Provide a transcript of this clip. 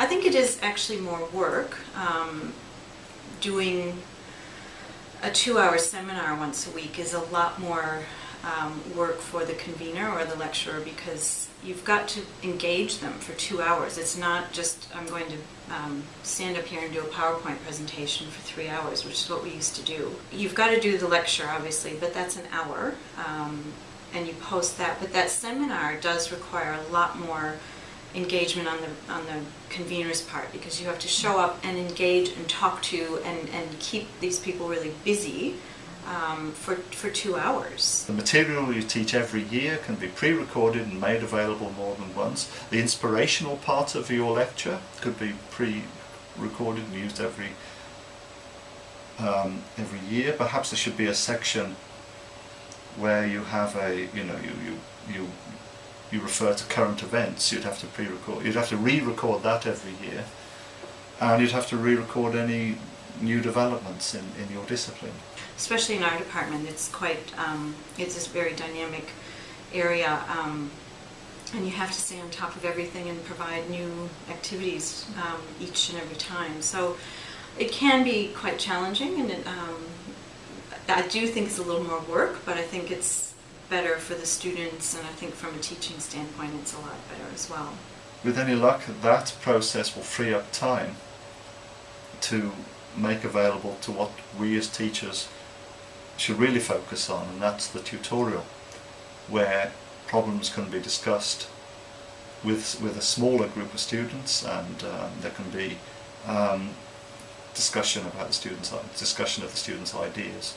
I think it is actually more work. Um, doing a two-hour seminar once a week is a lot more um, work for the convener or the lecturer because you've got to engage them for two hours. It's not just, I'm going to um, stand up here and do a PowerPoint presentation for three hours, which is what we used to do. You've got to do the lecture, obviously, but that's an hour, um, and you post that. But that seminar does require a lot more engagement on the on the convener's part because you have to show up and engage and talk to and, and keep these people really busy um, for, for two hours. The material you teach every year can be pre-recorded and made available more than once. The inspirational part of your lecture could be pre-recorded and used every um, every year. Perhaps there should be a section where you have a, you know, you, you, you you refer to current events, you'd have to pre-record, you'd have to re-record that every year, and you'd have to re-record any new developments in, in your discipline. Especially in our department, it's quite, um, it's this very dynamic area, um, and you have to stay on top of everything and provide new activities um, each and every time. So it can be quite challenging, and it, um, I do think it's a little more work, but I think it's better for the students, and I think from a teaching standpoint, it's a lot better as well. With any luck, that process will free up time to make available to what we as teachers should really focus on, and that's the tutorial, where problems can be discussed with, with a smaller group of students, and um, there can be um, discussion about the students' discussion of the students' ideas.